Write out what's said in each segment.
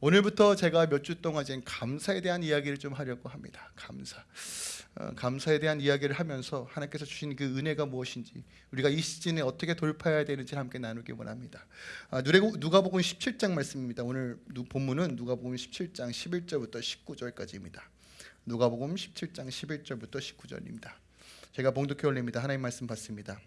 오늘부터 제가 몇 주 동안 이제 감사에 대한 이야기를 좀 하려고 합니다. 감사. 어, 감사에 대한 이야기를 하면서 하나님께서 주신 그 은혜가 무엇인지 우리가 이 시즌에 어떻게 돌파해야 되는지 함께 나누기 원합니다. 아, 누가복음 17장 말씀입니다. 오늘 누- 본문은 누가복음 17장 11절부터 19절까지입니다. 누가복음 17장 11절부터 19절입니다. 제가 봉독해 올립니다. 하나님 말씀 받습니다.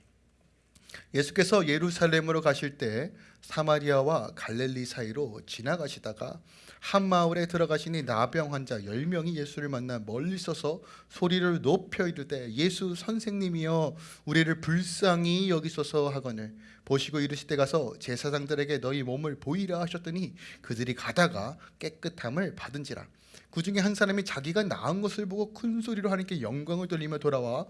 예수께서 예루살렘으로 가실 때 사마리아와 갈릴리 사이로 지나가시다가 한 마을에 들어가시니 나병 환자 10명이 예수를 만나 멀리 서서 소리를 높여 이르되 예수 선생님이여 우리를 불쌍히 여기소서 하거늘 보시고 이르시되 가서 제사장들에게 너희 몸을 보이라 하셨더니 그들이 가다가 깨끗함을 받은지라. 그 중에 한 사람이 자기가 나은 것을 보고 큰 소리로 하나님께 영광을 돌리며 돌아와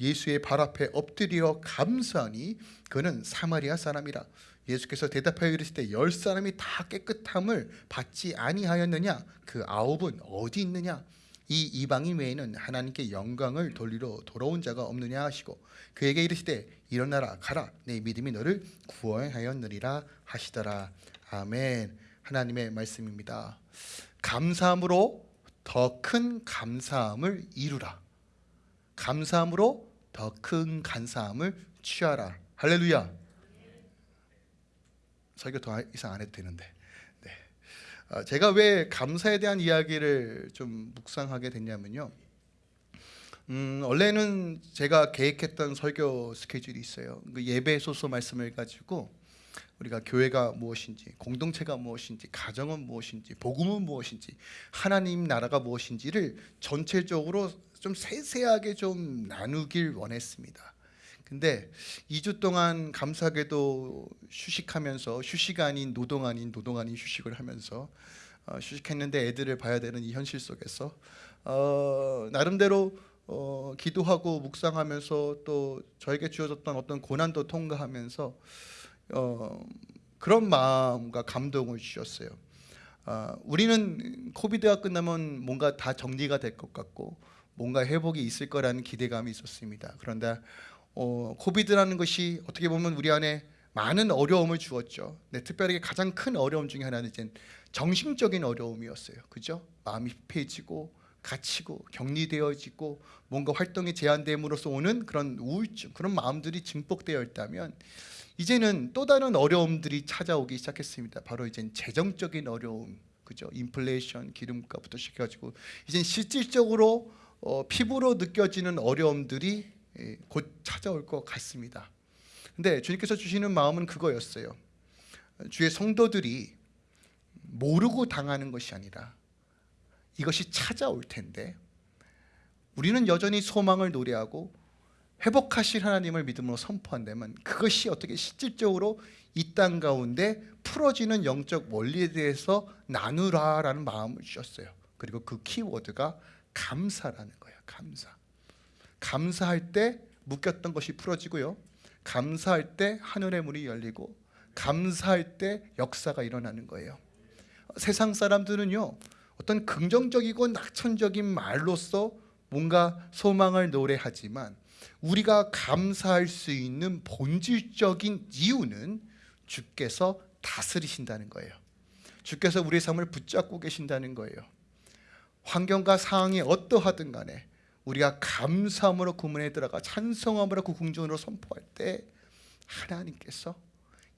예수의 발 앞에 엎드려 감사하니 그는 사마리아 사람이라. 예수께서 대답하여 이르시되 열 사람이 다 깨끗함을 받지 아니하였느냐? 그 아홉은 어디 있느냐? 이 이방인 외에는 하나님께 영광을 돌리러 돌아온 자가 없느냐 하시고 그에게 이르시되 일어나라 가라 내 믿음이 너를 구원하였느니라 하시더라. 아멘. 하나님의 말씀입니다. 감사함으로 더 큰 감사함을 이루라 감사함으로 더큰 감사함을 취하라. 할렐루야. 설교 더 이상 안 해도 되는데. 네. 어, 제가 왜 감사에 대한 이야기를 좀 묵상하게 됐냐면요. 음, 원래는 제가 계획했던 설교 스케줄이 있어요. 그 예배 소서 말씀을 가지고 우리가 교회가 무엇인지, 공동체가 무엇인지, 가정은 무엇인지, 복음은 무엇인지, 하나님 나라가 무엇인지를 전체적으로 좀 세세하게 좀 나누길 원했습니다. 근데 2주 동안 감사하게도 휴식하면서 휴식 아닌 노동 아닌 노동 아닌 휴식을 하면서 어, 휴식했는데 애들을 봐야 되는 이 현실 속에서 어, 나름대로 어, 기도하고 묵상하면서 또 저에게 주어졌던 어떤 고난도 통과하면서 어, 그런 마음과 감동을 주셨어요. 아, 우리는 코비드가 끝나면 뭔가 다 정리가 될 것 같고 뭔가 회복이 있을 거라는 기대감이 있었습니다. 그런데 어, 코비드라는 것이 어떻게 보면 우리 안에 많은 어려움을 주었죠. 네, 특별히 가장 큰 어려움 중에 하나는 이제 정신적인 어려움이었어요. 그죠? 마음이 피해지고 갇히고 격리되어지고 뭔가 활동이 제한됨으로써 오는 그런 우울증 그런 마음들이 증폭되어 있다면 이제는 또 다른 어려움들이 찾아오기 시작했습니다. 바로 이제 재정적인 어려움, 그죠? 인플레이션, 기름값부터 시켜가지고 이제 실질적으로 어, 피부로 느껴지는 어려움들이 예, 곧 찾아올 것 같습니다. 근데 주님께서 주시는 마음은 그거였어요. 주의 성도들이 모르고 당하는 것이 아니라 이것이 찾아올 텐데 우리는 여전히 소망을 노래하고 회복하실 하나님을 믿음으로 선포한다면 그것이 어떻게 실질적으로 이 땅 가운데 풀어지는 영적 원리에 대해서 나누라라는 마음을 주셨어요. 그리고 그 키워드가 감사라는 거예요. 감사. 감사할 때 묶였던 것이 풀어지고요. 감사할 때 하늘의 문이 열리고 감사할 때 역사가 일어나는 거예요. 세상 사람들은요. 어떤 긍정적이고 낙천적인 말로써 뭔가 소망을 노래하지만 우리가 감사할 수 있는 본질적인 이유는 주께서 다스리신다는 거예요. 주께서 우리의 삶을 붙잡고 계신다는 거예요. 환경과 상황이 어떠하든 간에 우리가 감사함으로 그 문에 들어가 찬송함으로 그 궁전으로 선포할 때 하나님께서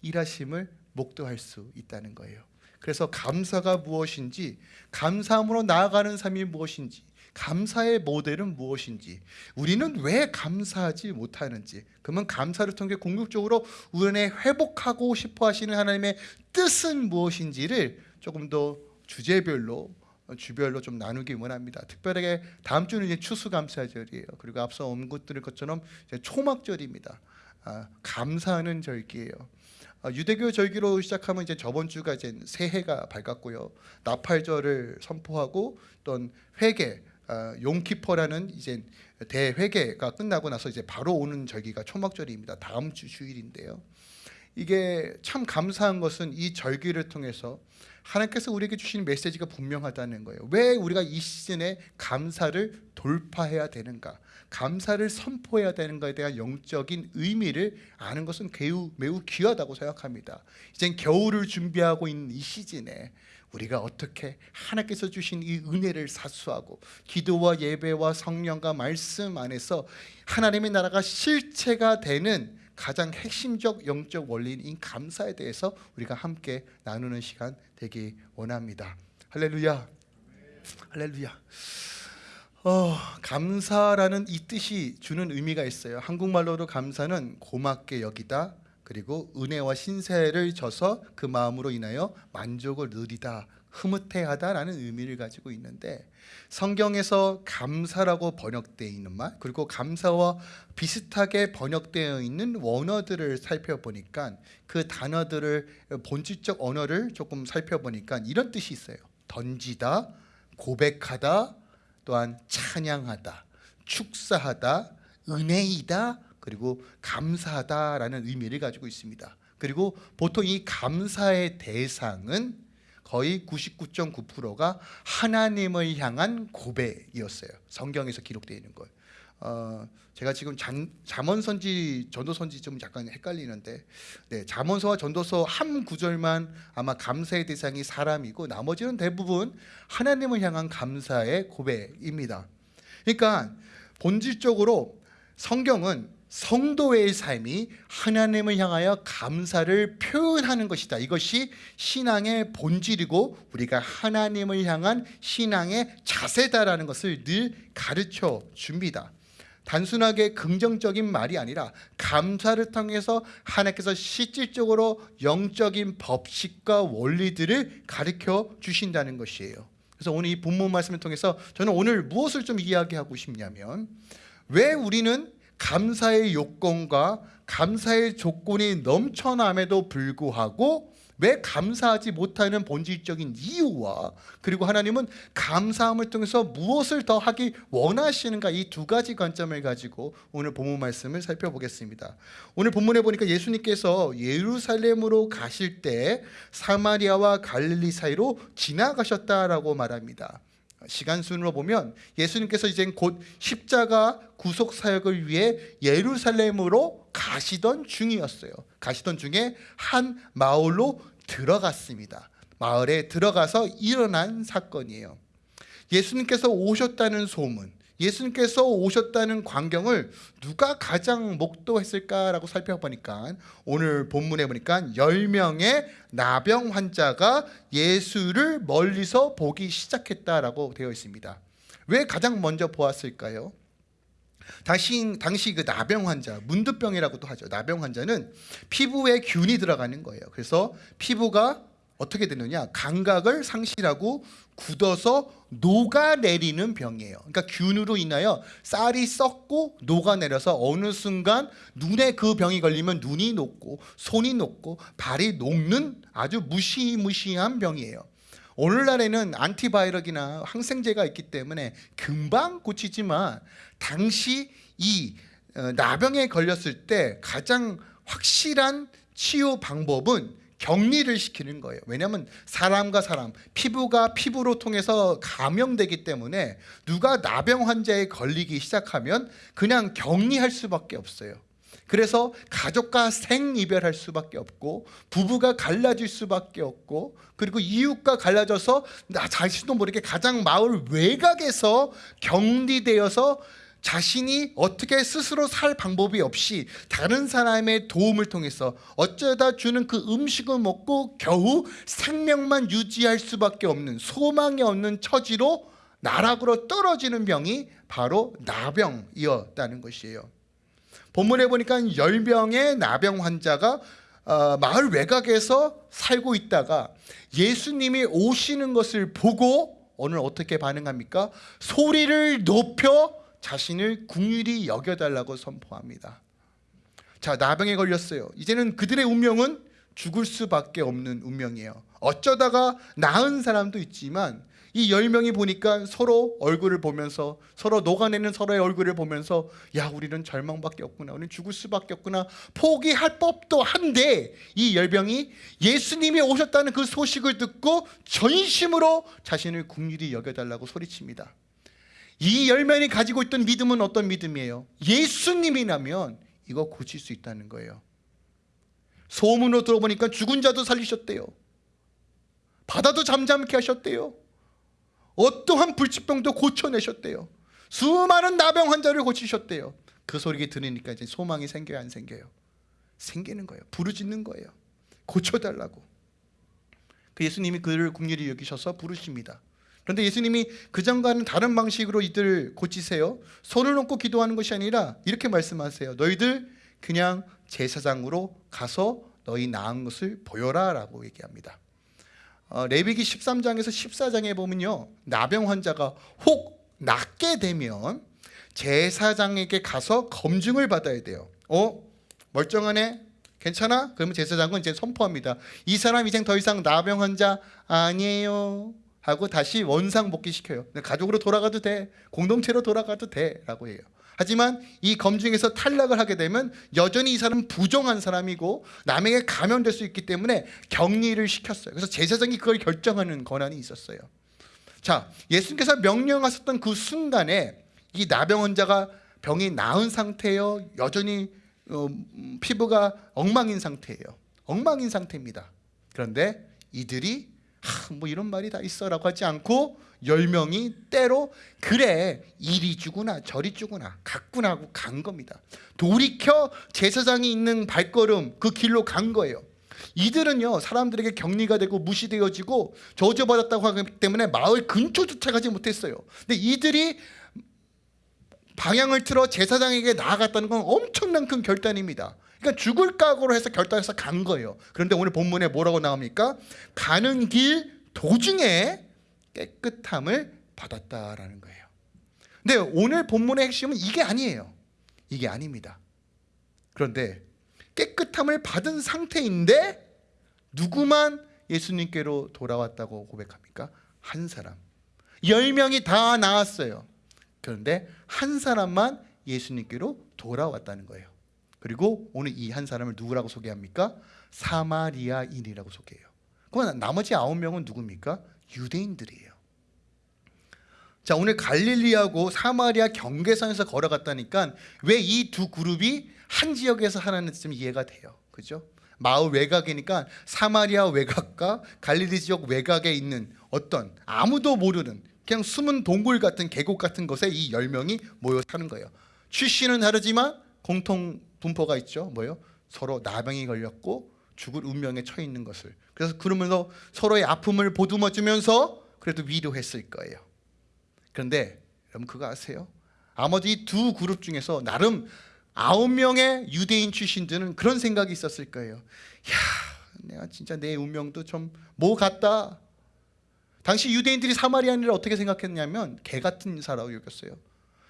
일하심을 목도할 수 있다는 거예요. 그래서 감사가 무엇인지, 감사함으로 나아가는 삶이 무엇인지, 감사의 모델은 무엇인지, 우리는 왜 감사하지 못하는지, 그러면 감사를 통해 궁극적으로 우리의 회복하고 싶어 하시는 하나님의 뜻은 무엇인지를 조금 더 주제별로 주별로 좀 나누기 원합니다. 특별하게 다음 주는 이제 추수감사절이에요. 그리고 앞서 온 것들을 것처럼 초막절입니다. 아, 감사하는 절기예요. 아, 유대교 절기로 시작하면 이제 저번 주가 이제 새해가 밝았고요. 나팔절을 선포하고 또 회개, 아, 용키퍼라는 이제 대회개가 끝나고 나서 이제 바로 오는 절기가 초막절입니다. 다음 주 주일인데요. 이게 참 감사한 것은 이 절기를 통해서 하나님께서 우리에게 주신 메시지가 분명하다는 거예요. 왜 우리가 이 시즌에 감사를 돌파해야 되는가? 감사를 선포해야 되는가에 대한 영적인 의미를 아는 것은 매우, 매우 귀하다고 생각합니다. 이젠 겨울을 준비하고 있는 이 시즌에 우리가 어떻게 하나님께서 주신 이 은혜를 사수하고 기도와 예배와 성령과 말씀 안에서 하나님의 나라가 실체가 되는 가장 핵심적 영적 원리인 이 감사에 대해서 우리가 함께 나누는 시간 되기 원합니다. 할렐루야. 할렐루야. 어, 감사라는 이 뜻이 주는 의미가 있어요. 한국말로도 감사는 고맙게 여기다 그리고 은혜와 신세를 져서 그 마음으로 인하여 만족을 누리다 흐뭇해하다라는 의미를 가지고 있는데 성경에서 감사라고 번역되어 있는 말 그리고 감사와 비슷하게 번역되어 있는 원어들을 살펴보니까 그 단어들을 본질적 언어를 조금 살펴보니까 이런 뜻이 있어요. 던지다, 고백하다, 또한 찬양하다, 축사하다, 은혜이다, 그리고 감사하다라는 의미를 가지고 있습니다. 그리고 보통 이 감사의 대상은 거의 99.9%가 하나님을 향한 고백이었어요. 성경에서 기록되어 있는 걸. 어, 제가 지금 잠, 잠언선지 전도선지 좀 약간 헷갈리는데 네, 잠언서와 전도서 한 구절만 아마 감사의 대상이 사람이고 나머지는 대부분 하나님을 향한 감사의 고백입니다. 그러니까 본질적으로 성경은 성도의 삶이 하나님을 향하여 감사를 표현하는 것이다. 이것이 신앙의 본질이고 우리가 하나님을 향한 신앙의 자세다라는 것을 늘 가르쳐 줍니다. 단순하게 긍정적인 말이 아니라 감사를 통해서 하나님께서 실질적으로 영적인 법칙과 원리들을 가르쳐 주신다는 것이에요. 그래서 오늘 이 본문 말씀을 통해서 저는 오늘 무엇을 좀 이야기하고 싶냐면 왜 우리는 감사의 요건과 감사의 조건이 넘쳐남에도 불구하고 왜 감사하지 못하는 본질적인 이유와 그리고 하나님은 감사함을 통해서 무엇을 더 하기 원하시는가 이 두 가지 관점을 가지고 오늘 본문 말씀을 살펴보겠습니다. 오늘 본문에 보니까 예수님께서 예루살렘으로 가실 때 사마리아와 갈릴리 사이로 지나가셨다라고 말합니다. 시간 순으로 보면 예수님께서 이제 곧 십자가 구속 사역을 위해 예루살렘으로 가시던 중이었어요. 가시던 중에 한 마을로 들어갔습니다. 마을에 들어가서 일어난 사건이에요. 예수님께서 오셨다는 소문, 예수님께서 오셨다는 광경을 누가 가장 목도했을까라고 살펴보니까 오늘 본문에 보니까 10명의 나병 환자가 예수를 멀리서 보기 시작했다라고 되어 있습니다. 왜 가장 먼저 보았을까요? 당시, 당시 그 나병 환자, 문두병이라고도 하죠. 나병 환자는 피부에 균이 들어가는 거예요. 그래서 피부가 어떻게 되느냐 감각을 상실하고 굳어서 녹아내리는 병이에요. 그러니까 균으로 인하여 쌀이 썩고 녹아내려서 어느 순간 눈에 그 병이 걸리면 눈이 녹고 손이 녹고 발이 녹는 아주 무시무시한 병이에요. 오늘날에는 안티바이러기나 항생제가 있기 때문에 금방 고치지만 당시 이 어, 나병에 걸렸을 때 가장 확실한 치유 방법은 격리를 시키는 거예요. 왜냐하면 사람과 사람, 피부가 피부로 통해서 감염되기 때문에 누가 나병 환자에 걸리기 시작하면 그냥 격리할 수밖에 없어요. 그래서 가족과 생이별할 수밖에 없고 부부가 갈라질 수밖에 없고 그리고 이웃과 갈라져서 나 자신도 모르게 가장 마을 외곽에서 격리되어서 자신이 어떻게 스스로 살 방법이 없이 다른 사람의 도움을 통해서 어쩌다 주는 그 음식을 먹고 겨우 생명만 유지할 수밖에 없는 소망이 없는 처지로 나락으로 떨어지는 병이 바로 나병이었다는 것이에요 본문에 보니까 열병의 나병 환자가 어, 마을 외곽에서 살고 있다가 예수님이 오시는 것을 보고 오늘 어떻게 반응합니까? 소리를 높여 자신을 궁휼히 여겨달라고 선포합니다. 자 나병에 걸렸어요. 이제는 그들의 운명은 죽을 수밖에 없는 운명이에요. 어쩌다가 나은 사람도 있지만 이열 명이 보니까 서로 얼굴을 보면서 서로 녹아내는 서로의 얼굴을 보면서 야 우리는 절망밖에 없구나 우리는 죽을 수밖에 없구나 포기할 법도 한데 이 열병이 예수님이 오셨다는 그 소식을 듣고 전심으로 자신을 궁휼히 여겨달라고 소리칩니다 이 열면이 가지고 있던 믿음은 어떤 믿음이에요? 예수님이라면 이거 고칠 수 있다는 거예요 소문으로 들어보니까 죽은 자도 살리셨대요 바다도 잠잠케 하셨대요. 어떠한 불치병도 고쳐내셨대요. 수많은 나병 환자를 고치셨대요. 그 소리가 들으니까 이제 소망이 생겨요, 안 생겨요? 생기는 거예요. 부르짖는 거예요. 고쳐달라고. 그 예수님이 그를 국률이 여기셔서 부르십니다. 그런데 예수님이 그전과는 다른 방식으로 이들을 고치세요. 손을 놓고 기도하는 것이 아니라 이렇게 말씀하세요. 너희들 그냥 제사장으로 가서 너희 나은 것을 보여라 라고 얘기합니다. 어, 레위기 13장에서 14장에 보면요. 나병 환자가 혹 낫게 되면 제사장에게 가서 검증을 받아야 돼요. 어? 멀쩡하네? 괜찮아? 그러면 제사장은 이제 선포합니다. 이 사람 이제 더 이상 나병 환자 아니에요. 하고 다시 원상 복귀 시켜요. 가족으로 돌아가도 돼. 공동체로 돌아가도 돼. 라고 해요. 하지만 이 검증에서 탈락을 하게 되면 여전히 이 사람은 부정한 사람이고 남에게 감염될 수 있기 때문에 격리를 시켰어요. 그래서 제사장이 그걸 결정하는 권한이 있었어요. 자, 예수님께서 명령하셨던 그 순간에 이 나병 환자가 병이 나은 상태예요. 여전히 어, 음, 피부가 엉망인 상태예요. 엉망인 상태입니다. 그런데 이들이 하, 뭐 이런 말이 다 있어라고 하지 않고 열 명이 때로 그래 이리 주구나 저리 주구나 갔구나 하고 간 겁니다. 돌이켜 제사장이 있는 발걸음 그 길로 간 거예요. 이들은요 사람들에게 격리가 되고 무시되어지고 저주받았다고 하기 때문에 마을 근처조차 가지 못했어요. 근데 이들이 방향을 틀어 제사장에게 나아갔다는 건 엄청난 큰 결단입니다. 그러니까 죽을 각오로 해서 결단해서 간 거예요. 그런데 오늘 본문에 뭐라고 나옵니까? 가는 길 도중에 깨끗함을 받았다라는 거예요. 근데 오늘 본문의 핵심은 이게 아니에요. 이게 아닙니다. 그런데 깨끗함을 받은 상태인데 누구만 예수님께로 돌아왔다고 고백합니까? 한 사람. 열 명이 다 나왔어요. 그런데 한 사람만 예수님께로 돌아왔다는 거예요. 그리고 오늘 이 한 사람을 누구라고 소개합니까? 사마리아인이라고 소개해요. 그럼 나머지 아홉 명은 누굽니까? 유대인들이에요. 자 오늘 갈릴리하고 사마리아 경계선에서 걸어갔다니까 왜 이 두 그룹이 한 지역에서 하나는 좀 이해가 돼요. 그죠? 마을 외곽이니까 사마리아 외곽과 갈릴리 지역 외곽에 있는 어떤 아무도 모르는 그냥 숨은 동굴 같은 계곡 같은 곳에 이 열 명이 모여 사는 거예요. 출신은 다르지만 공통 분포가 있죠. 뭐요? 서로 나병이 걸렸고 죽을 운명에 처해 있는 것을. 그래서 그러면서 서로의 아픔을 보듬어 주면서 그래도 위로했을 거예요. 그런데 여러분 그거 아세요? 아버지 두 그룹 중에서 나름 아홉 명의 유대인 출신들은 그런 생각이 있었을 거예요. 야, 내가 진짜 내 운명도 좀 뭐 같다. 당시 유대인들이 사마리아인을 어떻게 생각했냐면 개 같은 사라고 여겼어요.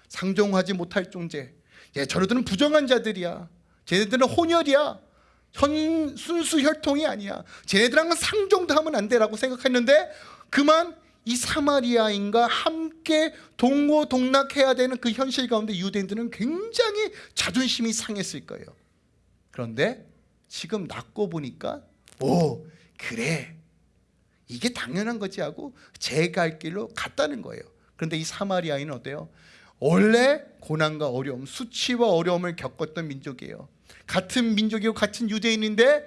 상종하지 못할 존재. 예, 저러들은 부정한 자들이야. 쟤네들은 혼혈이야. 현, 순수 혈통이 아니야. 쟤네들랑은 상종도 하면 안 돼라고 생각했는데 그만 이 사마리아인과 함께 동고동락해야 되는 그 현실 가운데 유대인들은 굉장히 자존심이 상했을 거예요. 그런데 지금 낳고 보니까 오 그래 이게 당연한 거지 하고 제갈 길로 갔다는 거예요. 그런데 이 사마리아인은 어때요? 원래 고난과 어려움, 수치와 어려움을 겪었던 민족이에요. 같은 민족이고 같은 유대인인데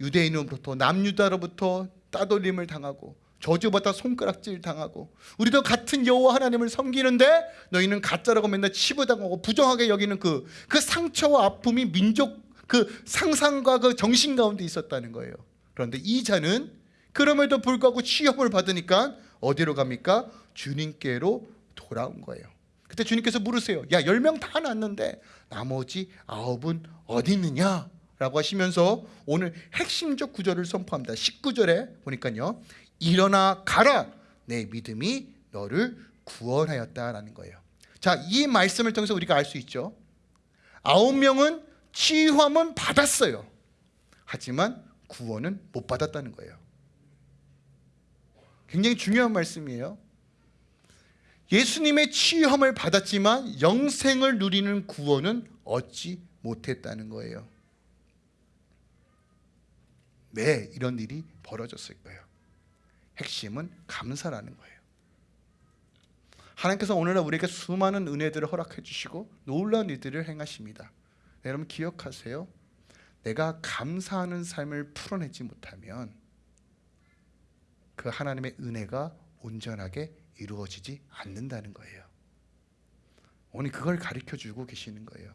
유대인으로부터 남유다로부터 따돌림을 당하고 저주받아 손가락질 당하고 우리도 같은 여호와 하나님을 섬기는데 너희는 가짜라고 맨날 치부당하고 부정하게 여기는 그, 그 상처와 아픔이 민족 그 상상과 그 정신 가운데 있었다는 거예요. 그런데 이 자는 그럼에도 불구하고 취업을 받으니까 어디로 갑니까? 주님께로 돌아온 거예요. 그때 주님께서 물으세요. 야, 열 명 다 났는데 나머지 아홉은 어디 있느냐? 라고 하시면서 오늘 핵심적 구절을 선포합니다. 19절에 보니까요. 일어나 가라. 내 믿음이 너를 구원하였다라는 거예요. 자, 이 말씀을 통해서 우리가 알 수 있죠. 아홉 명은 치유함은 받았어요. 하지만 구원은 못 받았다는 거예요. 굉장히 중요한 말씀이에요. 예수님의 치유함을 받았지만 영생을 누리는 구원은 얻지 못했다는 거예요. 왜 이런 일이 벌어졌을 거예요? 핵심은 감사라는 거예요. 하나님께서 오늘날 우리에게 수많은 은혜들을 허락해 주시고 놀라운 일들을 행하십니다. 여러분 기억하세요. 내가 감사하는 삶을 풀어내지 못하면 그 하나님의 은혜가 온전하게 이루어지지 않는다는 거예요. 오늘 그걸 가르쳐 주고 계시는 거예요.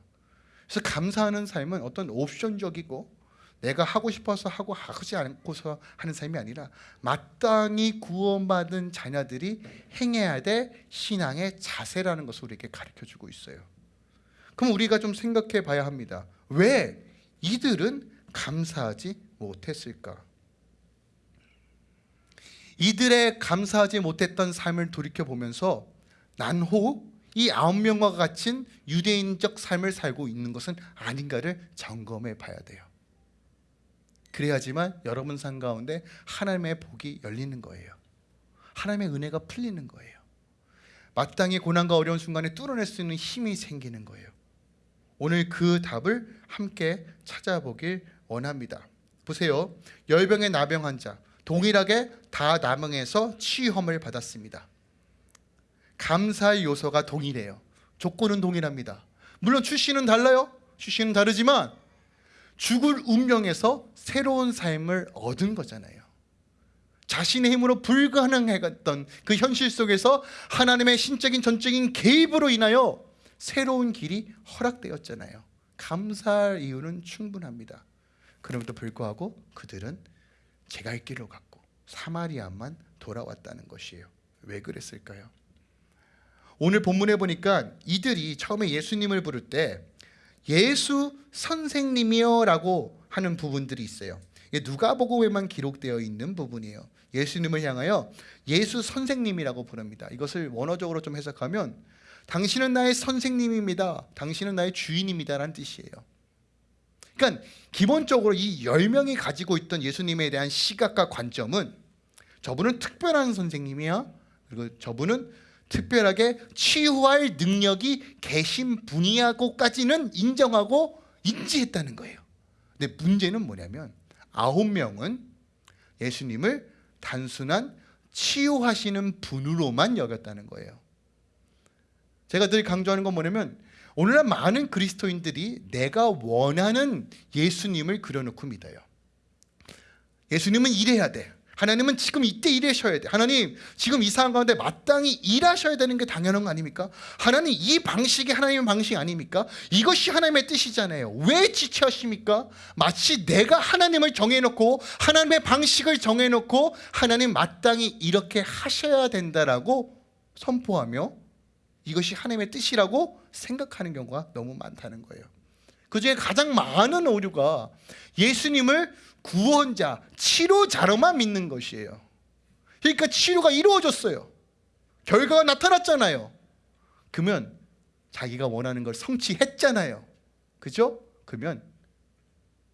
그래서 감사하는 삶은 어떤 옵션적이고 내가 하고 싶어서 하고 하지 않고서 하는 삶이 아니라 마땅히 구원받은 자녀들이 행해야 될 신앙의 자세라는 것을 우리에게 가르쳐 주고 있어요. 그럼 우리가 좀 생각해 봐야 합니다. 왜 이들은 감사하지 못했을까? 이들의 감사하지 못했던 삶을 돌이켜 보면서 난호 이 아홉 명과 같은 유대인적 삶을 살고 있는 것은 아닌가를 점검해 봐야 돼요. 그래야지만 여러분 삶 가운데 하나님의 복이 열리는 거예요. 하나님의 은혜가 풀리는 거예요. 마땅히 고난과 어려운 순간에 뚫어낼 수 있는 힘이 생기는 거예요. 오늘 그 답을 함께 찾아보길 원합니다. 보세요. 열병의 나병 환자 동일하게 다 나병에서 치유험을 받았습니다. 감사의 요소가 동일해요. 조건은 동일합니다. 물론 출신은 달라요. 출신은 다르지만 죽을 운명에서 새로운 삶을 얻은 거잖아요. 자신의 힘으로 불가능했던 그 현실 속에서 하나님의 신적인 전적인 개입으로 인하여 새로운 길이 허락되었잖아요. 감사할 이유는 충분합니다. 그럼에도 불구하고 그들은 제갈 길로 갔고 사마리아만 돌아왔다는 것이에요. 왜 그랬을까요? 오늘 본문에 보니까 이들이 처음에 예수님을 부를 때 예수 선생님이여 라고 하는 부분들이 있어요. 누가복음에만 기록되어 있는 부분이에요. 예수님을 향하여 예수 선생님이라고 부릅니다. 이것을 원어적으로 좀 해석하면 당신은 나의 선생님입니다. 당신은 나의 주인입니다라는 뜻이에요. 그러니까 기본적으로 이 열명이 가지고 있던 예수님에 대한 시각과 관점은 저분은 특별한 선생님이야. 그리고 저분은 특별하게 치유할 능력이 계신 분이야고까지는 인정하고 인지했다는 거예요. 근데 문제는 뭐냐면 아홉 명은 예수님을 단순한 치유하시는 분으로만 여겼다는 거예요. 제가 늘 강조하는 건 뭐냐면 오늘날 많은 그리스도인들이 내가 원하는 예수님을 그려놓고 믿어요. 예수님은 이래야 돼. 하나님은 지금 이때 일하셔야 돼. 하나님 지금 이 상황 가운데 마땅히 일하셔야 되는 게 당연한 거 아닙니까? 하나님 이 방식이 하나님의 방식 아닙니까? 이것이 하나님의 뜻이잖아요. 왜 지체하십니까? 마치 내가 하나님을 정해놓고 하나님의 방식을 정해놓고 하나님 마땅히 이렇게 하셔야 된다라고 선포하며 이것이 하나님의 뜻이라고 생각하는 경우가 너무 많다는 거예요. 그 중에 가장 많은 오류가 예수님을 구원자, 치료자로만 믿는 것이에요. 그러니까 치료가 이루어졌어요. 결과가 나타났잖아요. 그러면 자기가 원하는 걸 성취했잖아요. 그죠? 그러면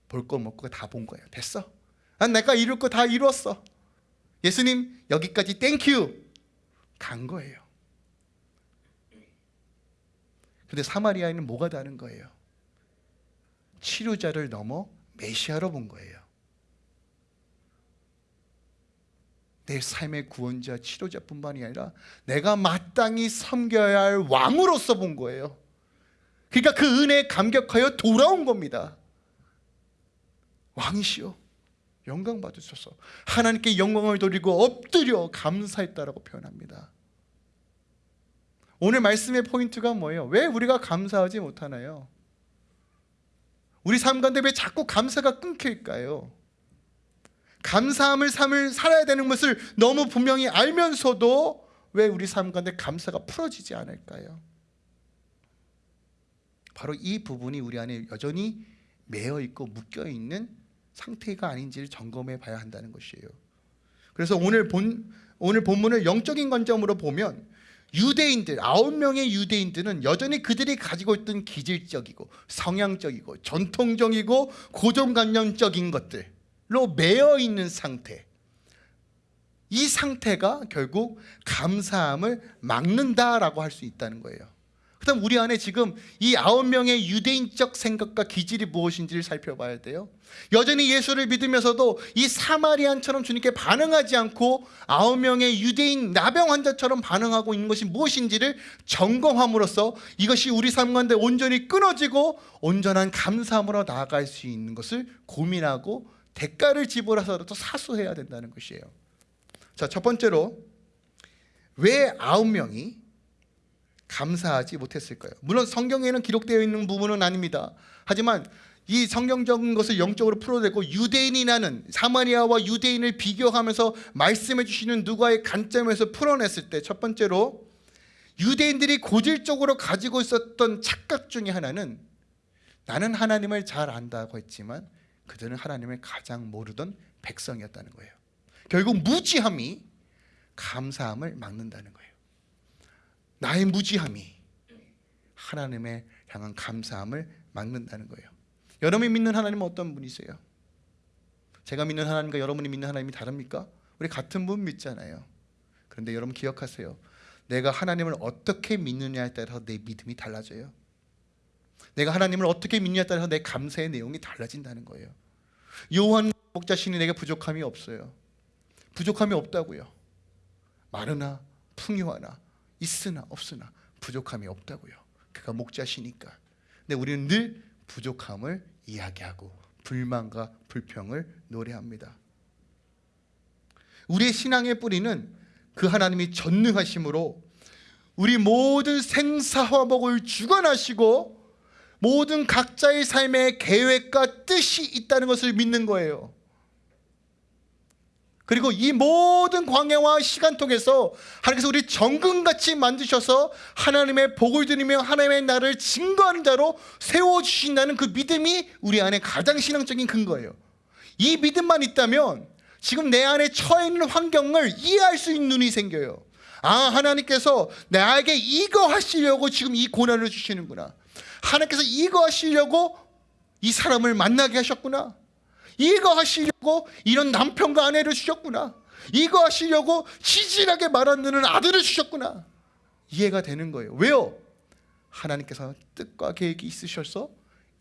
볼 거 먹고 다 본 거예요. 됐어. 난 내가 이룰 거 다 이루었어. 예수님 여기까지 thank you 간 거예요. 근데 사마리아인은 뭐가 다른 거예요? 치료자를 넘어 메시아로 본 거예요. 내 삶의 구원자, 치료자뿐만이 아니라 내가 마땅히 섬겨야 할 왕으로서 본 거예요. 그러니까 그 은혜에 감격하여 돌아온 겁니다. 왕이시여 영광 받으소서. 하나님께 영광을 돌리고 엎드려 감사했다라고 표현합니다. 오늘 말씀의 포인트가 뭐예요? 왜 우리가 감사하지 못하나요? 우리 삶 가운데 왜 자꾸 감사가 끊길까요? 감사함을 삶을 살아야 되는 것을 너무 분명히 알면서도 왜 우리 삶 가운데 감사가 풀어지지 않을까요? 바로 이 부분이 우리 안에 여전히 매여 있고 묶여 있는 상태가 아닌지를 점검해 봐야 한다는 것이에요. 그래서 오늘 본 오늘 본문을 영적인 관점으로 보면 유대인들 아홉 명의 유대인들은 여전히 그들이 가지고 있던 기질적이고 성향적이고 전통적이고 고정관념적인 것들로 매여 있는 상태. 이 상태가 결국 감사함을 막는다라고 할 수 있다는 거예요. 그다음 우리 안에 지금 이 아홉 명의 유대인적 생각과 기질이 무엇인지를 살펴봐야 돼요. 여전히 예수를 믿으면서도 이 사마리안처럼 주님께 반응하지 않고 아홉 명의 유대인 나병 환자처럼 반응하고 있는 것이 무엇인지를 점검함으로써 이것이 우리 삶 가운데 온전히 끊어지고 온전한 감사함으로 나아갈 수 있는 것을 고민하고 대가를 지불해서라도 사수해야 된다는 것이에요. 자, 첫 번째로 왜 아홉 명이 감사하지 못했을까요? 물론 성경에는 기록되어 있는 부분은 아닙니다. 하지만 이 성경적인 것을 영적으로 풀어내고 유대인이라는 사마리아와 유대인을 비교하면서 말씀해 주시는 누가의 관점에서 풀어냈을 때 첫 번째로 유대인들이 고질적으로 가지고 있었던 착각 중에 하나는 나는 하나님을 잘 안다고 했지만 그들은 하나님을 가장 모르던 백성이었다는 거예요. 결국 무지함이 감사함을 막는다는 거예요. 나의 무지함이 하나님의 향한 감사함을 막는다는 거예요. 여러분이 믿는 하나님은 어떤 분이세요? 제가 믿는 하나님과 여러분이 믿는 하나님이 다릅니까? 우리 같은 분 믿잖아요. 그런데 여러분 기억하세요. 내가 하나님을 어떻게 믿느냐에 따라서 내 믿음이 달라져요. 내가 하나님을 어떻게 믿느냐에 따라서 내 감사의 내용이 달라진다는 거예요. 요한 목자 신이 내게 부족함이 없어요. 부족함이 없다고요. 마르나 풍요하나 있으나 없으나 부족함이 없다고요. 그가 목자시니까. 근데 우리는 늘 부족함을 이야기하고 불만과 불평을 노래합니다. 우리의 신앙의 뿌리는 그 하나님이 전능하심으로 우리 모든 생사화목을 주관하시고 모든 각자의 삶에 계획과 뜻이 있다는 것을 믿는 거예요. 그리고 이 모든 광야와 시간 통해서 하나님께서 우리 정금같이 만드셔서 하나님의 복을 드리며 하나님의 나를 증거하는 자로 세워주신다는 그 믿음이 우리 안에 가장 신앙적인 근거예요. 이 믿음만 있다면 지금 내 안에 처해 있는 환경을 이해할 수 있는 눈이 생겨요. 아 하나님께서 나에게 이거 하시려고 지금 이 고난을 주시는구나. 하나님께서 이거 하시려고 이 사람을 만나게 하셨구나. 이거 하시려고 이런 남편과 아내를 주셨구나. 이거 하시려고 치질하게 말하는 아들을 주셨구나. 이해가 되는 거예요. 왜요? 하나님께서 뜻과 계획이 있으셔서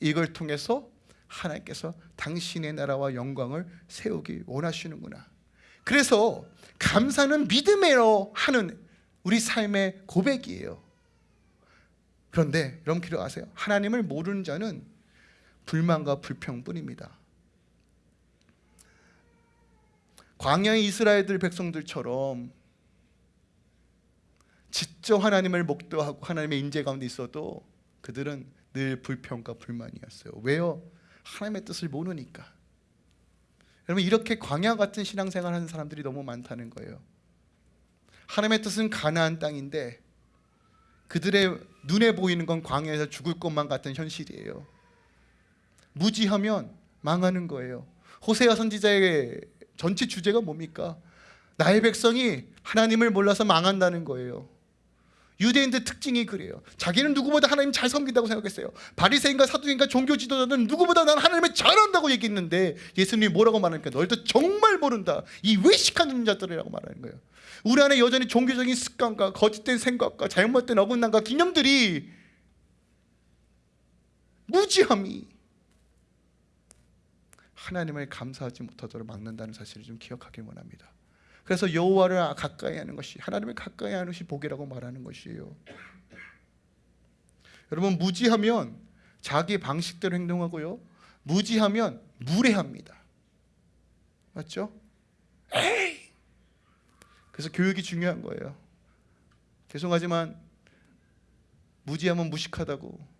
이걸 통해서 하나님께서 당신의 나라와 영광을 세우기 원하시는구나. 그래서 감사는 믿음으로 하는 우리 삶의 고백이에요. 그런데 여러분 기억하세요. 하나님을 모르는 자는 불만과 불평뿐입니다. 광야의 이스라엘들 백성들처럼 직접 하나님을 목도하고 하나님의 인재 가운데 있어도 그들은 늘 불평과 불만이었어요. 왜요? 하나님의 뜻을 모르니까. 여러분 이렇게 광야 같은 신앙생활 하는 사람들이 너무 많다는 거예요. 하나님의 뜻은 가나안 땅인데 그들의 눈에 보이는 건 광야에서 죽을 것만 같은 현실이에요. 무지하면 망하는 거예요. 호세아 선지자의 전체 주제가 뭡니까? 나의 백성이 하나님을 몰라서 망한다는 거예요. 유대인들 특징이 그래요. 자기는 누구보다 하나님 잘 섬긴다고 생각했어요. 바리새인과 사두인과 종교 지도자는 누구보다 난 하나님을 잘한다고 얘기했는데 예수님이 뭐라고 말하니까 너희들 정말 모른다. 이 외식하는 자들이라고 말하는 거예요. 우리 안에 여전히 종교적인 습관과 거짓된 생각과 잘못된 어긋남과 기념들이 무지함이 하나님을 감사하지 못하도록 막는다는 사실을 좀 기억하길 원합니다. 그래서 여호와를 가까이 하는 것이 하나님을 가까이 하는 것이 복이라고 말하는 것이에요. 여러분 무지하면 자기 방식대로 행동하고요. 무지하면 무례합니다. 맞죠? 에이! 그래서 교육이 중요한 거예요. 죄송하지만 무지하면 무식하다고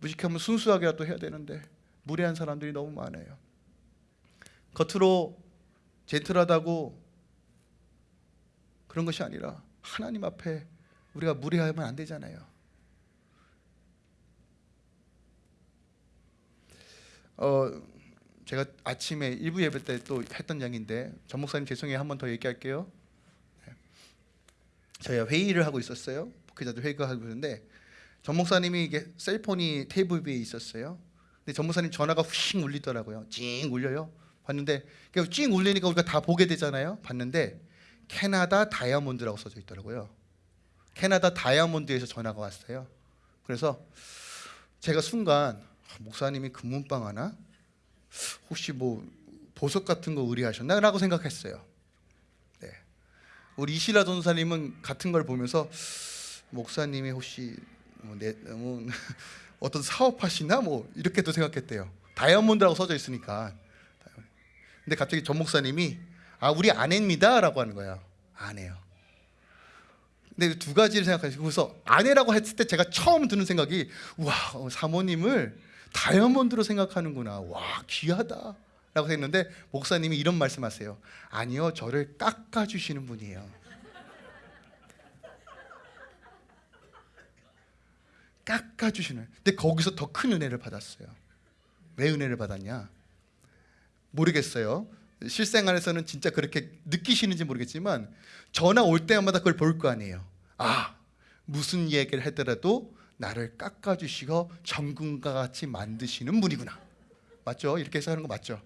무식하면 순수하게라도 해야 되는데 무례한 사람들이 너무 많아요. 겉으로 젠틀하다고 그런 것이 아니라 하나님 앞에 우리가 무례하면 안 되잖아요. 어 제가 아침에 일부 예배 때 또 했던 양인데 전 목사님 죄송해요 한 번 더 얘기할게요. 네. 저희가 회의를 하고 있었어요. 목회자들 회의가 하고 있는데 전 목사님이 이게 셀폰이 테이블 위에 있었어요. 근데 전 목사님 전화가 휙 울리더라고요. 찡 울려요. 봤는데 찡 울리니까 우리가 다 보게 되잖아요. 봤는데 캐나다 다이아몬드라고 써져 있더라고요. 캐나다 다이아몬드에서 전화가 왔어요. 그래서 제가 순간 아, 목사님이 금문방 하나? 혹시 뭐 보석 같은 거 의뢰하셨나 라고 생각했어요. 네. 우리 이시라 전사님은 같은 걸 보면서 목사님이 혹시 뭐 내, 뭐 어떤 사업하시나 뭐 이렇게도 생각했대요. 다이아몬드라고 써져 있으니까. 근데 갑자기 전 목사님이 아 우리 아내입니다 라고 하는 거예요. 아내요. 근데 두 가지를 생각하시고 그래서 아내라고 했을 때 제가 처음 드는 생각이 와 어, 사모님을 다이아몬드로 생각하는구나. 와 귀하다. 라고 했는데 목사님이 이런 말씀하세요. 아니요, 저를 깎아 주시는 분이에요. 깎아 주시는. 근데 거기서 더 큰 은혜를 받았어요. 왜 은혜를 받았냐? 모르겠어요. 실생활에서는 진짜 그렇게 느끼시는지 모르겠지만 전화 올 때마다 그걸 볼 거 아니에요. 아, 무슨 얘기를 하더라도 나를 깎아 주시고 정금과 같이 만드시는 분이구나. 맞죠? 이렇게 해서 하는 거 맞죠?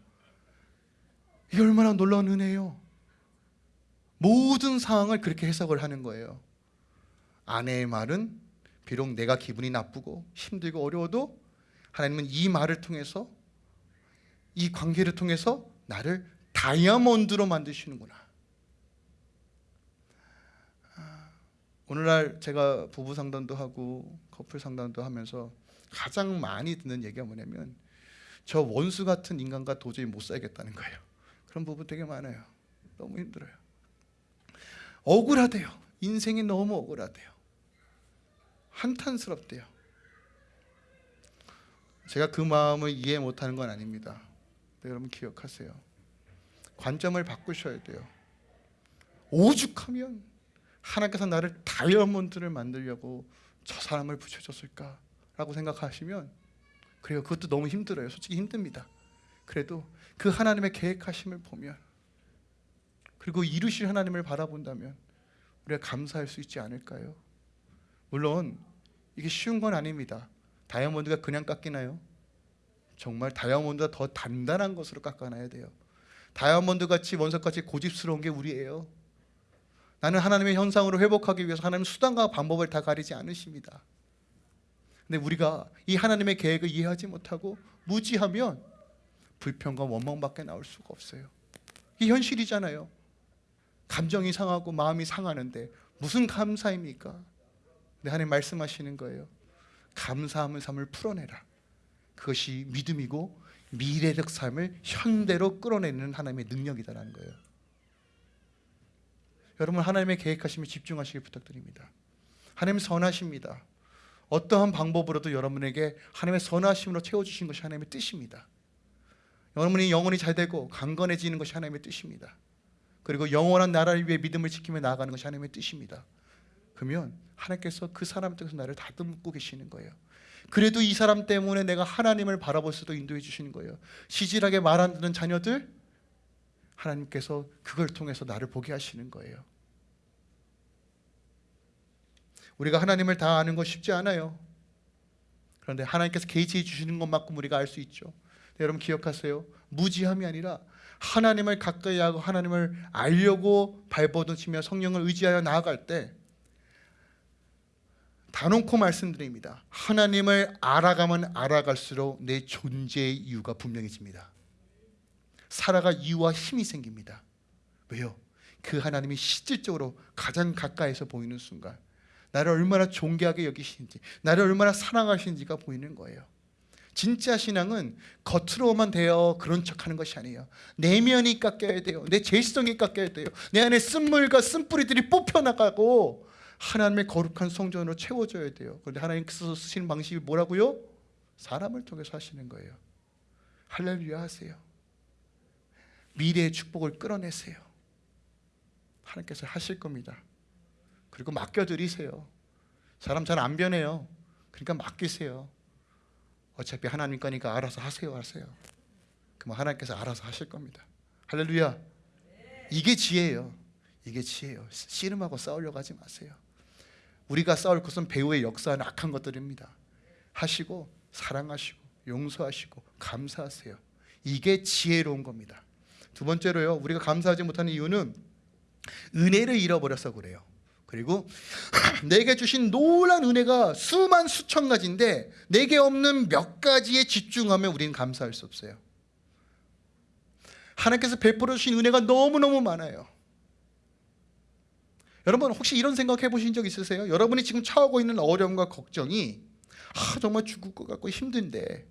이게 얼마나 놀라운 은혜예요. 모든 상황을 그렇게 해석을 하는 거예요. 아내의 말은 비록 내가 기분이 나쁘고 힘들고 어려워도 하나님은 이 말을 통해서 이 관계를 통해서 나를 다이아몬드로 만드시는구나. 아, 오늘날 제가 부부 상담도 하고 커플 상담도 하면서 가장 많이 듣는 얘기가 뭐냐면 저 원수 같은 인간과 도저히 못 살겠다는 거예요. 그런 부분 되게 많아요. 너무 힘들어요. 억울하대요. 인생이 너무 억울하대요. 한탄스럽대요. 제가 그 마음을 이해 못하는 건 아닙니다. 네, 여러분 기억하세요. 관점을 바꾸셔야 돼요. 오죽하면 하나님께서 나를 다이아몬드를 만들려고 저 사람을 붙여줬을까라고 생각하시면 그래요. 그것도 너무 힘들어요. 솔직히 힘듭니다. 그래도 그 하나님의 계획하심을 보면 그리고 이루실 하나님을 바라본다면 우리가 감사할 수 있지 않을까요? 물론 이게 쉬운 건 아닙니다. 다이아몬드가 그냥 깎이나요? 정말 다이아몬드가 더 단단한 것으로 깎아놔야 돼요. 다이아몬드 같이 원석 같이 고집스러운 게 우리예요. 나는 하나님의 현상으로 회복하기 위해서 하나님 수단과 방법을 다 가리지 않으십니다. 근데 우리가 이 하나님의 계획을 이해하지 못하고 무지하면 불평과 원망밖에 나올 수가 없어요. 이 현실이잖아요. 감정이 상하고 마음이 상하는데 무슨 감사입니까? 근데 하나님 말씀하시는 거예요. 감사함의 삶을 풀어내라. 그것이 믿음이고 미래적 삶을 현대로 끌어내는 하나님의 능력이다라는 거예요. 여러분 하나님의 계획하심에 집중하시길 부탁드립니다. 하나님 선하십니다. 어떠한 방법으로도 여러분에게 하나님의 선하심으로 채워주신 것이 하나님의 뜻입니다. 여러분이 영혼이 잘 되고 강건해지는 것이 하나님의 뜻입니다. 그리고 영원한 나라를 위해 믿음을 지키며 나아가는 것이 하나님의 뜻입니다. 그러면 하나님께서 그 사람 쪽에서 나를 다듬고 계시는 거예요. 그래도 이 사람 때문에 내가 하나님을 바라볼 수도 인도해 주시는 거예요. 시질하게 말 안 듣는 자녀들 하나님께서 그걸 통해서 나를 보게 하시는 거예요. 우리가 하나님을 다 아는 것 쉽지 않아요. 그런데 하나님께서 개지해 주시는 것만큼 우리가 알 수 있죠. 여러분 기억하세요. 무지함이 아니라 하나님을 가까이 하고 하나님을 알려고 발버둥치며 성령을 의지하여 나아갈 때 단언코 말씀드립니다. 하나님을 알아가면 알아갈수록 내 존재의 이유가 분명해집니다. 살아갈 이유와 힘이 생깁니다. 왜요? 그 하나님이 실질적으로 가장 가까이서 보이는 순간 나를 얼마나 존귀하게 여기시는지 나를 얼마나 사랑하시는지가 보이는 거예요. 진짜 신앙은 겉으로만 되어 그런 척하는 것이 아니에요. 내면이 깎여야 돼요. 내 죄성이 깎여야 돼요. 내 안에 쓴물과 쓴뿌리들이 뽑혀 나가고 하나님의 거룩한 성전으로 채워져야 돼요. 그런데 하나님께서 쓰시는 방식이 뭐라고요? 사람을 통해서 하시는 거예요. 할렐루야 하세요. 미래의 축복을 끌어내세요. 하나님께서 하실 겁니다. 그리고 맡겨드리세요. 사람 잘 안 변해요. 그러니까 맡기세요. 어차피 하나님 거니까 알아서 하세요 하세요. 그럼 하나님께서 알아서 하실 겁니다. 할렐루야. 이게 지혜예요. 이게 지혜예요. 씨름하고 싸우려고 하지 마세요. 우리가 싸울 것은 배후의 역사한 악한 것들입니다. 하시고 사랑하시고 용서하시고 감사하세요. 이게 지혜로운 겁니다. 두 번째로요. 우리가 감사하지 못하는 이유는 은혜를 잃어버려서 그래요. 그리고 내게 주신 놀란 은혜가 수만 수천 가지인데 내게 없는 몇 가지에 집중하면 우리는 감사할 수 없어요. 하나님께서 베풀어 주신 은혜가 너무너무 많아요. 여러분 혹시 이런 생각 해 보신 적 있으세요? 여러분이 지금 처하고 있는 어려움과 걱정이 아, 정말 죽을 것 같고 힘든데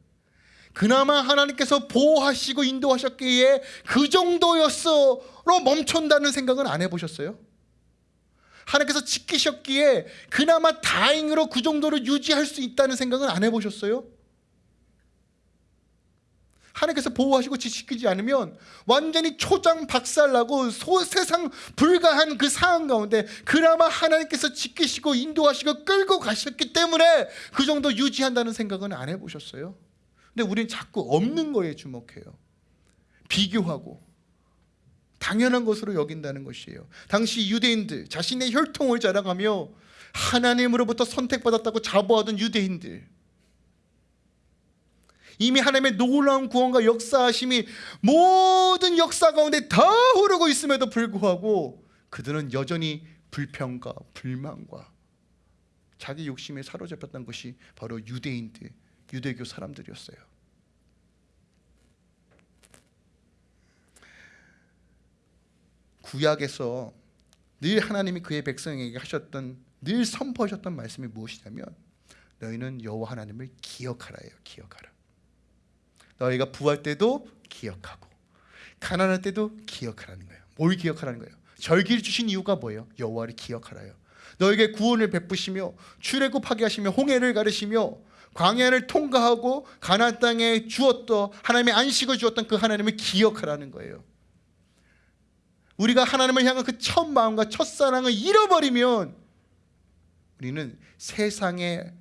그나마 하나님께서 보호하시고 인도하셨기에 그 정도였어로 멈춘다는 생각은 안 해보셨어요? 하나님께서 지키셨기에 그나마 다행으로 그 정도로 유지할 수 있다는 생각은 안 해보셨어요? 하나님께서 보호하시고 지키지 않으면 완전히 초장 박살나고 소, 세상 불가한 그 상황 가운데 그나마 하나님께서 지키시고 인도하시고 끌고 가셨기 때문에 그 정도 유지한다는 생각은 안 해보셨어요? 근데 우리는 자꾸 없는 거에 주목해요. 비교하고 당연한 것으로 여긴다는 것이에요. 당시 유대인들 자신의 혈통을 자랑하며 하나님으로부터 선택받았다고 자부하던 유대인들 이미 하나님의 놀라운 구원과 역사하심이 모든 역사 가운데 다 흐르고 있음에도 불구하고 그들은 여전히 불평과 불만과 자기 욕심에 사로잡혔던 것이 바로 유대인들, 유대교 사람들이었어요. 구약에서 늘 하나님이 그의 백성에게 하셨던 늘 선포하셨던 말씀이 무엇이냐면 너희는 여호와 하나님을 기억하라예요. 기억하라. 너희가 부할 때도 기억하고 가난할 때도 기억하라는 거예요. 뭘 기억하라는 거예요? 절기를 주신 이유가 뭐예요? 여호와를 기억하라요. 너에게 구원을 베푸시며 출애굽하게 하시며 홍해를 가르시며 광야를 통과하고 가나안 땅에 주었던 하나님의 안식을 주었던 그 하나님을 기억하라는 거예요. 우리가 하나님을 향한 그 첫 마음과 첫 사랑을 잃어버리면 우리는 세상에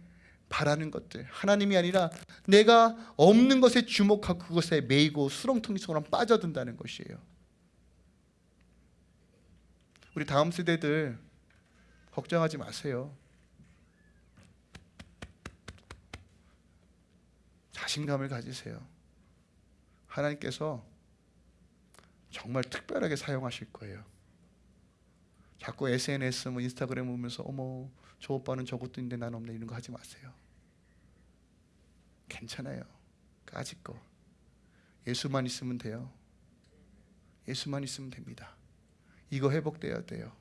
바라는 것들 하나님이 아니라 내가 없는 것에 주목하고 그것에 매이고 수렁텅이 속으로 빠져든다는 것이에요. 우리 다음 세대들 걱정하지 마세요. 자신감을 가지세요. 하나님께서 정말 특별하게 사용하실 거예요. 자꾸 SNS 뭐 인스타그램 보면서 어머 저 오빠는 저것도 있는데 난 없네 이런 거 하지 마세요. 괜찮아요. 까짓 거. 예수만 있으면 돼요. 예수만 있으면 됩니다. 이거 회복돼야 돼요.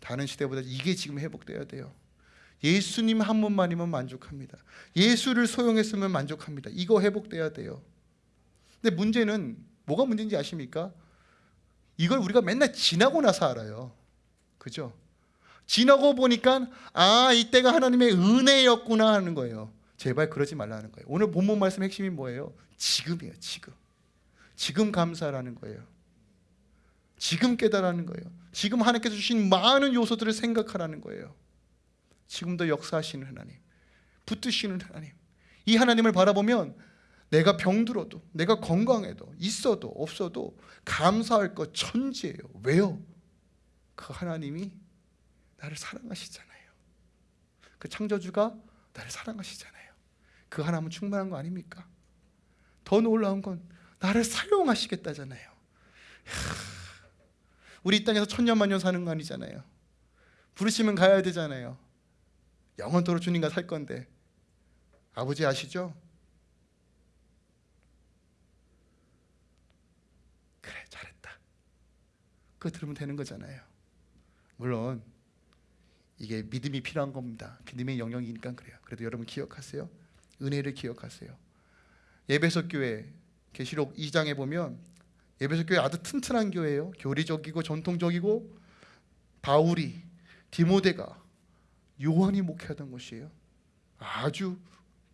다른 시대보다 이게 지금 회복돼야 돼요. 예수님 한 분만이면 만족합니다. 예수를 소용했으면 만족합니다. 이거 회복돼야 돼요. 근데 문제는 뭐가 문제인지 아십니까? 이걸 우리가 맨날 지나고 나서 알아요. 그죠? 지나고 보니까 아 이때가 하나님의 은혜였구나 하는 거예요. 제발 그러지 말라는 거예요. 오늘 본문 말씀 핵심이 뭐예요? 지금이에요. 지금. 지금 감사라는 거예요. 지금 깨달라는 거예요. 지금 하나님께서 주신 많은 요소들을 생각하라는 거예요. 지금도 역사하시는 하나님, 붙드시는 하나님. 이 하나님을 바라보면 내가 병들어도, 내가 건강해도, 있어도 없어도 감사할 것 천지예요. 왜요? 그 하나님이 나를 사랑하시잖아요. 그 창조주가 나를 사랑하시잖아요. 그 하나님은 충분한 거 아닙니까? 더 놀라운 건 나를 사용하시겠다잖아요. 우리 이 땅에서 천년만년 사는 거 아니잖아요. 부르시면 가야 되잖아요. 영원토록 주님과 살 건데 아버지 아시죠? 그래 잘했다. 그거 들으면 되는 거잖아요. 물론 이게 믿음이 필요한 겁니다. 믿음의 영역이니까 그래요. 그래도 여러분 기억하세요. 은혜를 기억하세요. 예배석 교회 계시록 2장에 보면 예배석 교회 아주 튼튼한 교회예요. 교리적이고 전통적이고 바울이 디모데가 요한이 목회하던 곳이에요. 아주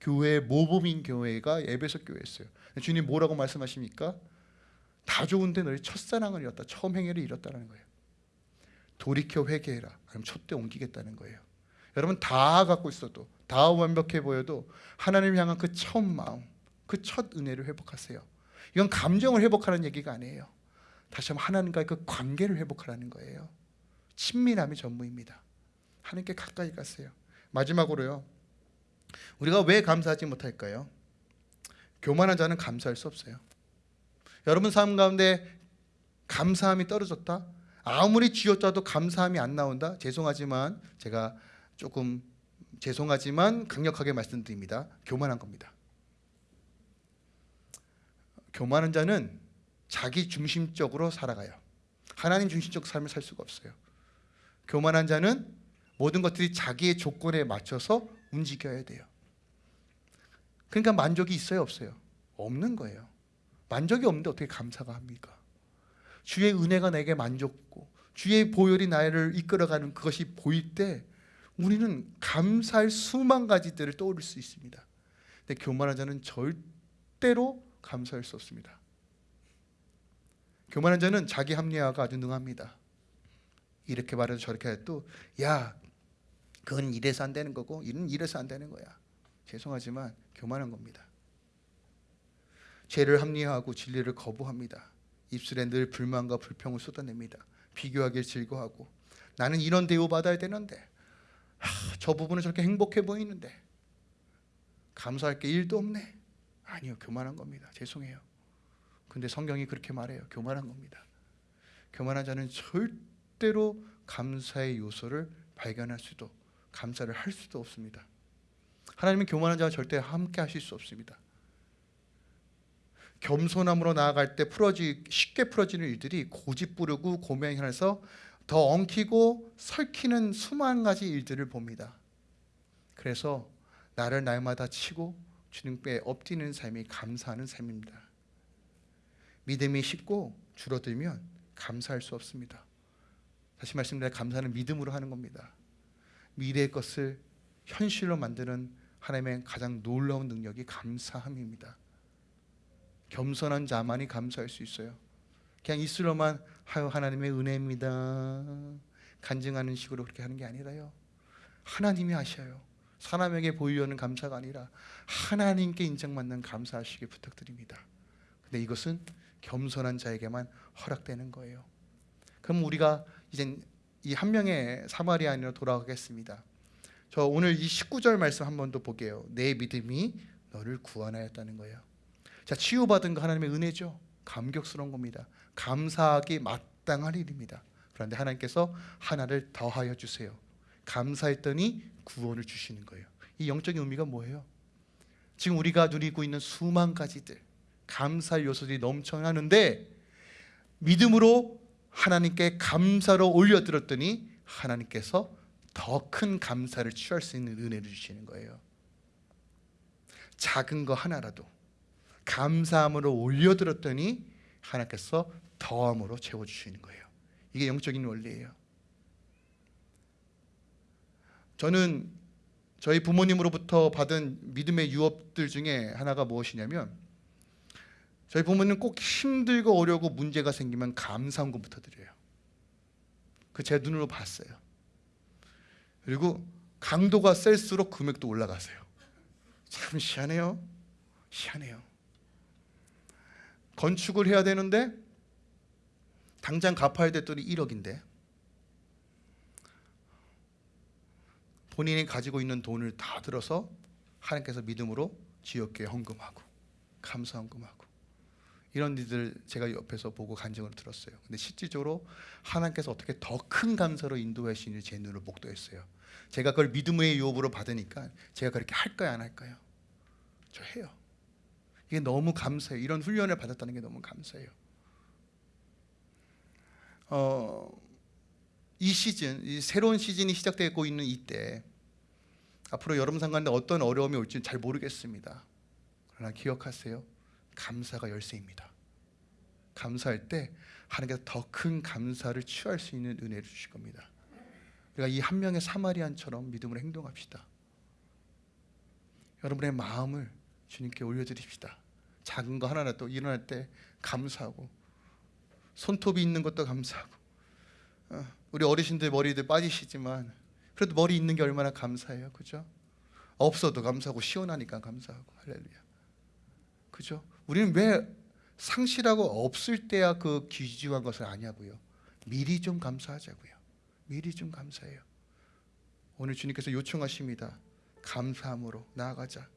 교회 모범인 교회가 예배석 교회였어요. 주님 뭐라고 말씀하십니까? 다 좋은데 너희 첫사랑을 잃었다. 처음 행위를 잃었다는 거예요. 돌이켜 회개해라. 아니면 촛대 옮기겠다는 거예요. 여러분 다 갖고 있어도 다 완벽해 보여도 하나님 향한 그 처음 마음, 그 첫 은혜를 회복하세요. 이건 감정을 회복하는 얘기가 아니에요. 다시 한번 하나님과의 그 관계를 회복하라는 거예요. 친밀함이 전부입니다. 하나님께 가까이 가세요. 마지막으로요. 우리가 왜 감사하지 못할까요? 교만한 자는 감사할 수 없어요. 여러분 삶 가운데 감사함이 떨어졌다? 아무리 쥐어짜도 감사함이 안 나온다. 죄송하지만 제가 조금 죄송하지만 강력하게 말씀드립니다. 교만한 겁니다. 교만한 자는 자기 중심적으로 살아가요. 하나님 중심적 삶을 살 수가 없어요. 교만한 자는 모든 것들이 자기의 조건에 맞춰서 움직여야 돼요. 그러니까 만족이 있어요, 없어요? 없는 거예요. 만족이 없는데 어떻게 감사가 합니까? 주의 은혜가 내게 만족고 주의 보혈이 나를 이끌어가는 그것이 보일 때 우리는 감사할 수만 가지들을 떠올릴 수 있습니다. 근데 교만한 자는 절대로 감사할 수 없습니다. 교만한 자는 자기 합리화가 아주 능합니다. 이렇게 말해도 저렇게 해도 야 그건 이래서 안 되는 거고 이는 이래서 안 되는 거야. 죄송하지만 교만한 겁니다. 죄를 합리화하고 진리를 거부합니다. 입술에 늘 불만과 불평을 쏟아냅니다. 비교하길 즐거워하고 나는 이런 대우 받아야 되는데 하, 저 부분은 저렇게 행복해 보이는데 감사할 게 일도 없네. 아니요, 교만한 겁니다. 죄송해요. 근데 성경이 그렇게 말해요. 교만한 겁니다. 교만한 자는 절대로 감사의 요소를 발견할 수도 감사를 할 수도 없습니다. 하나님은 교만한 자와 절대 함께 하실 수 없습니다. 겸손함으로 나아갈 때 풀어지 쉽게 풀어지는 일들이 고집 부르고 고명해서 더 엉키고 설키는 수만 가지 일들을 봅니다. 그래서 나를 날마다 치고 주님께 엎드리는 삶이 감사하는 삶입니다. 믿음이 쉽고 줄어들면 감사할 수 없습니다. 다시 말씀드려 감사는 믿음으로 하는 겁니다. 미래의 것을 현실로 만드는 하나님의 가장 놀라운 능력이 감사함입니다. 겸손한 자만이 감사할 수 있어요. 그냥 입술로만 하여 하나님의 은혜입니다. 간증하는 식으로 그렇게 하는 게 아니라요. 하나님이 하셔요. 사람에게 보이려는 감사가 아니라 하나님께 인정받는 감사하시길 부탁드립니다. 근데 이것은 겸손한 자에게만 허락되는 거예요. 그럼 우리가 이제 이 한 명의 사마리아인으로 돌아가겠습니다. 저 오늘 이 19절 말씀 한 번더 볼게요. 내 믿음이 너를 구원하였다는 거예요. 자, 치유받은 거 하나님의 은혜죠. 감격스러운 겁니다. 감사하기 마땅할 일입니다. 그런데 하나님께서 하나를 더하여 주세요. 감사했더니 구원을 주시는 거예요. 이 영적인 의미가 뭐예요? 지금 우리가 누리고 있는 수만 가지들 감사할 요소들이 넘쳐나는데 믿음으로 하나님께 감사로 올려드렸더니 하나님께서 더 큰 감사를 취할 수 있는 은혜를 주시는 거예요. 작은 거 하나라도 감사함으로 올려드렸더니 하나님께서 더함으로 채워주시는 거예요. 이게 영적인 원리예요. 저는 저희 부모님으로부터 받은 믿음의 유업들 중에 하나가 무엇이냐면 저희 부모님 꼭 힘들고 어려고 문제가 생기면 감사원금부터 드려요. 그 제 눈으로 봤어요. 그리고 강도가 셀수록 금액도 올라가세요. 참 희한해요. 희한해요. 건축을 해야 되는데 당장 갚아야 됐더니 1억인데 본인이 가지고 있는 돈을 다 들어서 하나님께서 믿음으로 지역교회 헌금하고 감사 헌금하고 이런 일들 제가 옆에서 보고 간증을 들었어요. 근데 실질적으로 하나님께서 어떻게 더 큰 감사로 인도하시는지 제 눈으로 목도했어요. 제가 그걸 믿음의 유업으로 받으니까 제가 그렇게 할까요, 안 할까요? 저 해요. 이게 너무 감사해요. 이런 훈련을 받았다는 게 너무 감사해요. 어, 이 시즌, 이 새로운 시즌이 시작되고 있는 이때 앞으로 여러분 상관에 어떤 어려움이 올지 잘 모르겠습니다. 그러나 기억하세요. 감사가 열쇠입니다. 감사할 때 하나님께서 더 큰 감사를 취할 수 있는 은혜를 주실 겁니다. 우리가 이 한 명의 사마리안처럼 믿음으로 행동합시다. 여러분의 마음을 주님께 올려드립시다. 작은 거 하나라도 일어날 때 감사하고 손톱이 있는 것도 감사하고 어, 우리 어르신들 머리들 빠지시지만 그래도 머리 있는 게 얼마나 감사해요, 그죠? 없어도 감사하고 시원하니까 감사하고 할렐루야, 그죠? 우리는 왜 상실하고 없을 때야 그 귀중한 것을 아냐고요? 미리 좀 감사하자고요. 미리 좀 감사해요. 오늘 주님께서 요청하십니다. 감사함으로 나아가자.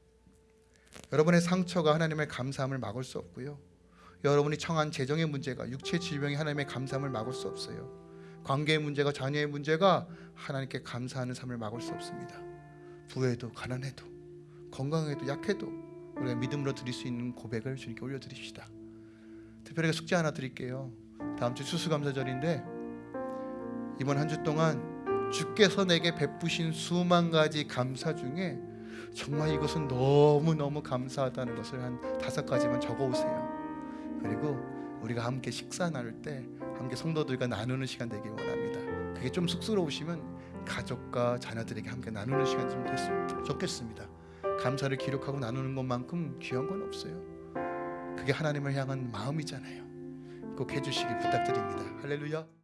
여러분의 상처가 하나님의 감사함을 막을 수 없고요. 여러분이 청한 재정의 문제가 육체 질병이 하나님의 감사함을 막을 수 없어요. 관계의 문제가 자녀의 문제가 하나님께 감사하는 삶을 막을 수 없습니다. 부해도 가난해도 건강해도 약해도 우리가 믿음으로 드릴 수 있는 고백을 주님께 올려드립시다. 특별하게 숙제 하나 드릴게요. 다음 주 추수감사절인데 이번 한 주 동안 주께서 내게 베푸신 수만 가지 감사 중에 정말 이것은 너무 너무 감사하다는 것을 한 다섯 가지만 적어 오세요. 그리고 우리가 함께 식사 나눌 때 함께 성도들과 나누는 시간 되길 원합니다. 그게 좀 쑥스러우시면 가족과 자녀들에게 함께 나누는 시간 좀 됐으면 좋겠습니다. 감사를 기록하고 나누는 것만큼 귀한 건 없어요. 그게 하나님을 향한 마음이잖아요. 꼭 해주시길 부탁드립니다. 할렐루야.